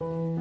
you